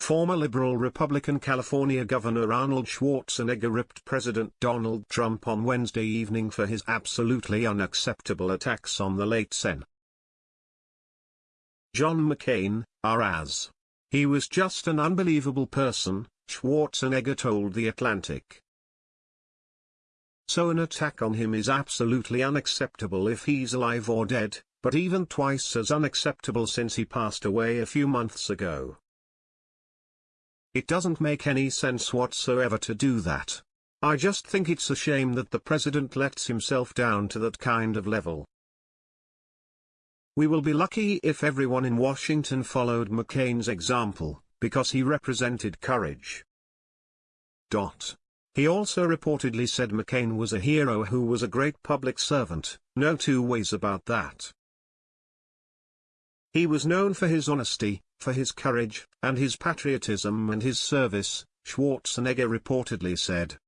Former liberal Republican California Governor Arnold Schwarzenegger ripped President Donald Trump on Wednesday evening for his absolutely unacceptable attacks on the late Sen. John McCain, as. He was just an unbelievable person, Schwarzenegger told The Atlantic. So an attack on him is absolutely unacceptable if he's alive or dead, but even twice as unacceptable since he passed away a few months ago. It doesn't make any sense whatsoever to do that. I just think it's a shame that the president lets himself down to that kind of level. We will be lucky if everyone in Washington followed McCain's example, because he represented courage. Dot. He also reportedly said McCain was a hero who was a great public servant, no two ways about that. He was known for his honesty, for his courage, and his patriotism and his service, Schwarzenegger reportedly said.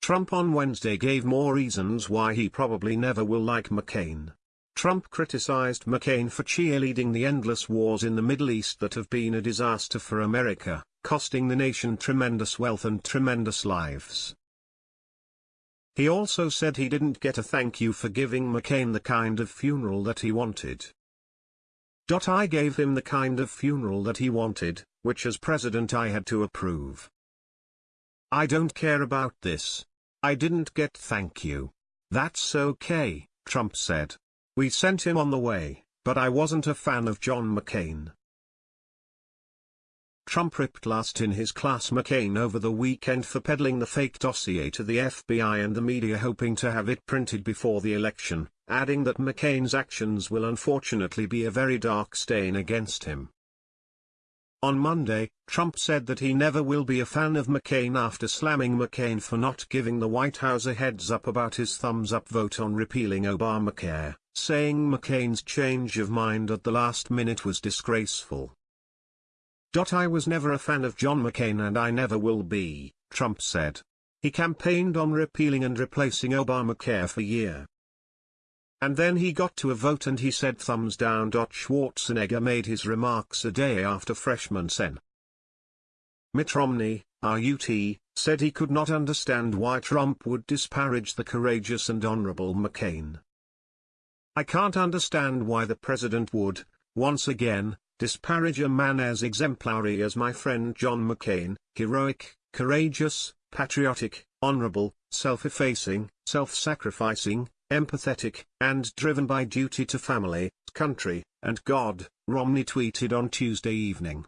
Trump on Wednesday gave more reasons why he probably never will like McCain. Trump criticized McCain for cheerleading the endless wars in the Middle East that have been a disaster for America, costing the nation tremendous wealth and tremendous lives. He also said he didn't get a thank you for giving McCain the kind of funeral that he wanted. I gave him the kind of funeral that he wanted, which as president I had to approve. I don't care about this. I didn't get thank you. That's okay, Trump said. We sent him on the way, but I wasn't a fan of John McCain. Trump ripped last in his class McCain over the weekend for peddling the fake dossier to the FBI and the media hoping to have it printed before the election, adding that McCain's actions will unfortunately be a very dark stain against him. On Monday, Trump said that he never will be a fan of McCain after slamming McCain for not giving the White House a heads up about his thumbs-up vote on repealing Obamacare, saying McCain's change of mind at the last minute was disgraceful. I was never a fan of John McCain and I never will be, Trump said. He campaigned on repealing and replacing Obamacare for a year. And then he got to a vote and he said thumbs down. Schwarzenegger made his remarks a day after freshman Sen. Mitt Romney, RUT, said he could not understand why Trump would disparage the courageous and honorable McCain. I can't understand why the president would, once again, disparage a man as exemplary as my friend John McCain, heroic, courageous, patriotic, honorable, self-effacing, self-sacrificing, empathetic, and driven by duty to family, country, and God, Romney tweeted on Tuesday evening.